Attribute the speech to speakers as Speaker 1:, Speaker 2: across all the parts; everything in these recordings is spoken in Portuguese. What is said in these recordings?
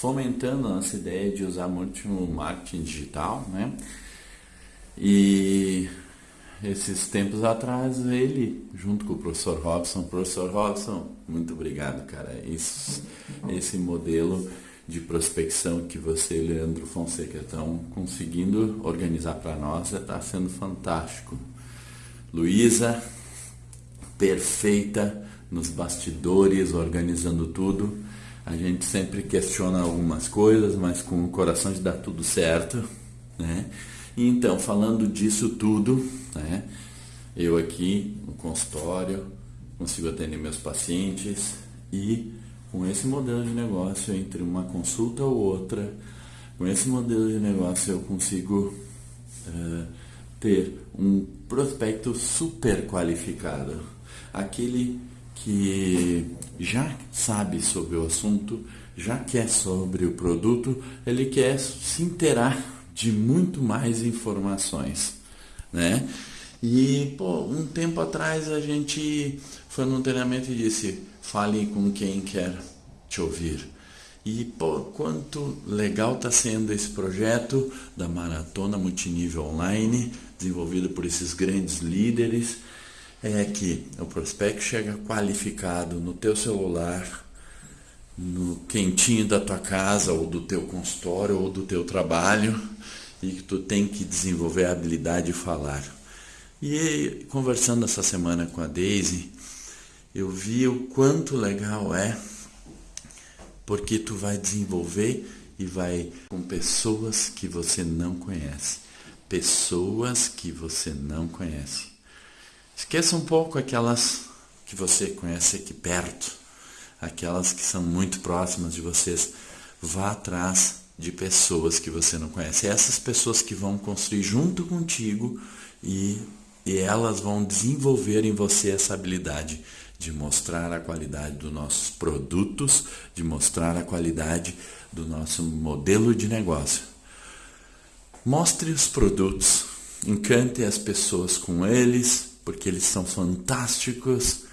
Speaker 1: fomentando a nossa ideia de usar muito o marketing digital, né? E esses tempos atrás, ele, junto com o professor Robson, professor Robson, muito obrigado, cara. Esse, esse modelo de prospecção que você Leandro Fonseca estão conseguindo organizar para nós está sendo fantástico. Luísa, perfeita nos bastidores, organizando tudo. A gente sempre questiona algumas coisas, mas com o coração de dar tudo certo, né? Então, falando disso tudo, né? Eu aqui no consultório consigo atender meus pacientes e com esse modelo de negócio entre uma consulta ou outra, com esse modelo de negócio eu consigo uh, ter um prospecto super qualificado, aquele que já sabe sobre o assunto, já quer sobre o produto, ele quer se inteirar de muito mais informações, né? E, pô, um tempo atrás a gente foi num treinamento e disse, fale com quem quer te ouvir. E, pô, quanto legal está sendo esse projeto da Maratona Multinível Online, desenvolvido por esses grandes líderes, é que o prospecto chega qualificado no teu celular, no quentinho da tua casa ou do teu consultório ou do teu trabalho e que tu tem que desenvolver a habilidade de falar. E conversando essa semana com a Daisy, eu vi o quanto legal é porque tu vai desenvolver e vai com pessoas que você não conhece. Pessoas que você não conhece. Esqueça um pouco aquelas que você conhece aqui perto aquelas que são muito próximas de vocês. Vá atrás de pessoas que você não conhece. Essas pessoas que vão construir junto contigo e, e elas vão desenvolver em você essa habilidade de mostrar a qualidade dos nossos produtos, de mostrar a qualidade do nosso modelo de negócio. Mostre os produtos, encante as pessoas com eles, porque eles são fantásticos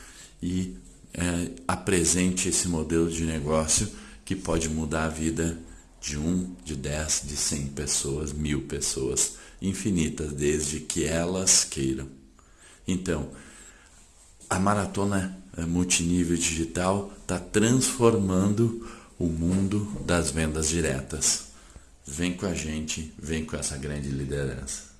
Speaker 1: e é, apresente esse modelo de negócio que pode mudar a vida de um, de dez, de cem pessoas, mil pessoas, infinitas, desde que elas queiram. Então, a maratona multinível digital está transformando o mundo das vendas diretas. Vem com a gente, vem com essa grande liderança.